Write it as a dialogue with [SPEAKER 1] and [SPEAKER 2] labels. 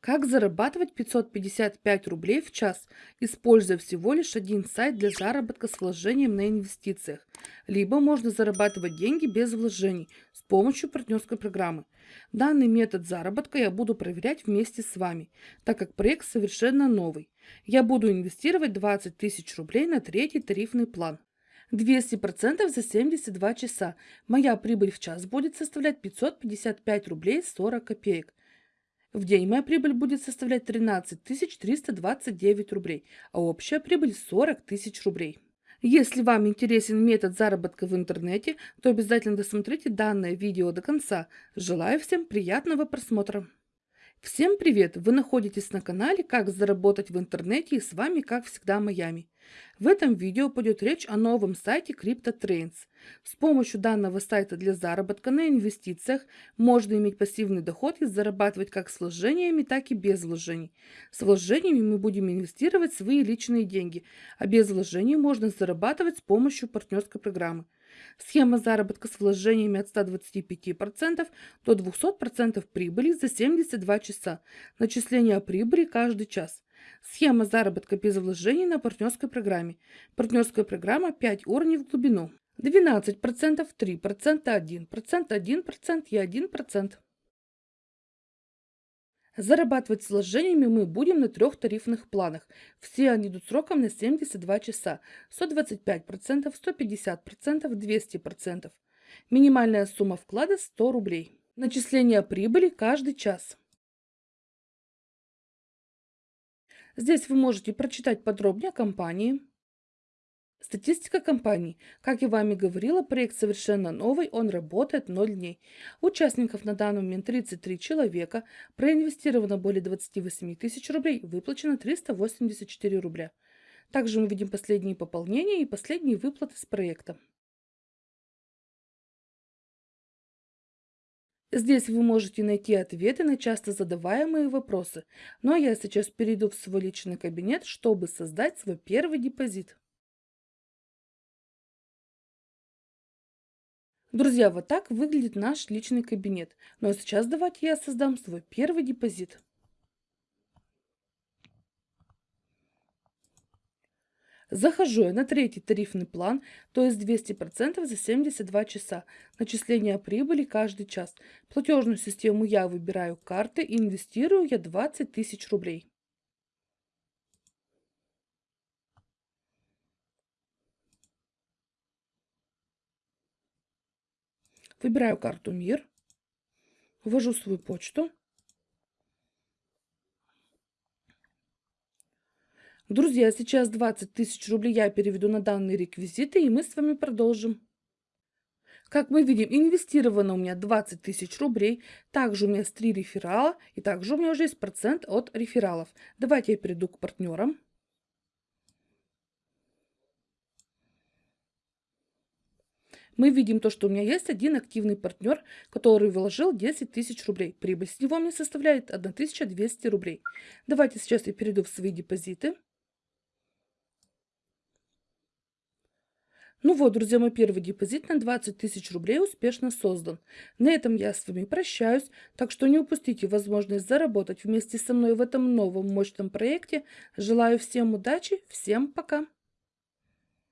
[SPEAKER 1] Как зарабатывать 555 рублей в час, используя всего лишь один сайт для заработка с вложением на инвестициях? Либо можно зарабатывать деньги без вложений с помощью партнерской программы. Данный метод заработка я буду проверять вместе с вами, так как проект совершенно новый. Я буду инвестировать 20 тысяч рублей на третий тарифный план. 200% за 72 часа. Моя прибыль в час будет составлять 555 рублей 40 копеек. В день моя прибыль будет составлять 13 329 рублей, а общая прибыль 40 тысяч рублей. Если вам интересен метод заработка в интернете, то обязательно досмотрите данное видео до конца. Желаю всем приятного просмотра! Всем привет! Вы находитесь на канале «Как заработать в интернете» и с вами, как всегда, Майами. В этом видео пойдет речь о новом сайте CryptoTrains. С помощью данного сайта для заработка на инвестициях можно иметь пассивный доход и зарабатывать как с вложениями, так и без вложений. С вложениями мы будем инвестировать свои личные деньги, а без вложений можно зарабатывать с помощью партнерской программы. Схема заработка с вложениями от 125% до 200% прибыли за 72 часа. Начисление прибыли каждый час. Схема заработка без вложений на партнерской программе. Партнерская программа 5 уровней в глубину. 12%, 3%, 1%, 1% и 1%. Зарабатывать с вложениями мы будем на трех тарифных планах. Все они идут сроком на 72 часа. 125%, 150%, 200%. Минимальная сумма вклада 100 рублей. Начисление прибыли каждый час. Здесь вы можете прочитать подробнее о компании, Статистика компании. Как я вами говорила, проект совершенно новый, он работает 0 дней. Участников на данный момент 33 человека, проинвестировано более 28 тысяч рублей, выплачено 384 рубля. Также мы видим последние пополнения и последние выплаты с проекта. Здесь вы можете найти ответы на часто задаваемые вопросы. Ну а я сейчас перейду в свой личный кабинет, чтобы создать свой первый депозит. Друзья, вот так выглядит наш личный кабинет. Ну а сейчас давайте я создам свой первый депозит. Захожу я на третий тарифный план, то есть 200% за 72 часа. Начисление прибыли каждый час. Платежную систему я выбираю карты, инвестирую я 20 тысяч рублей. Выбираю карту «Мир», ввожу свою почту. Друзья, сейчас 20 тысяч рублей я переведу на данные реквизиты, и мы с вами продолжим. Как мы видим, инвестировано у меня 20 тысяч рублей. Также у меня есть 3 реферала, и также у меня уже есть процент от рефералов. Давайте я перейду к партнерам. мы видим то, что у меня есть один активный партнер, который вложил 10 тысяч рублей. Прибыль с него мне составляет 1200 рублей. Давайте сейчас я перейду в свои депозиты. Ну вот, друзья, мой первый депозит на 20 тысяч рублей успешно создан. На этом я с вами прощаюсь, так что не упустите возможность заработать вместе со мной в этом новом мощном проекте. Желаю всем удачи, всем пока!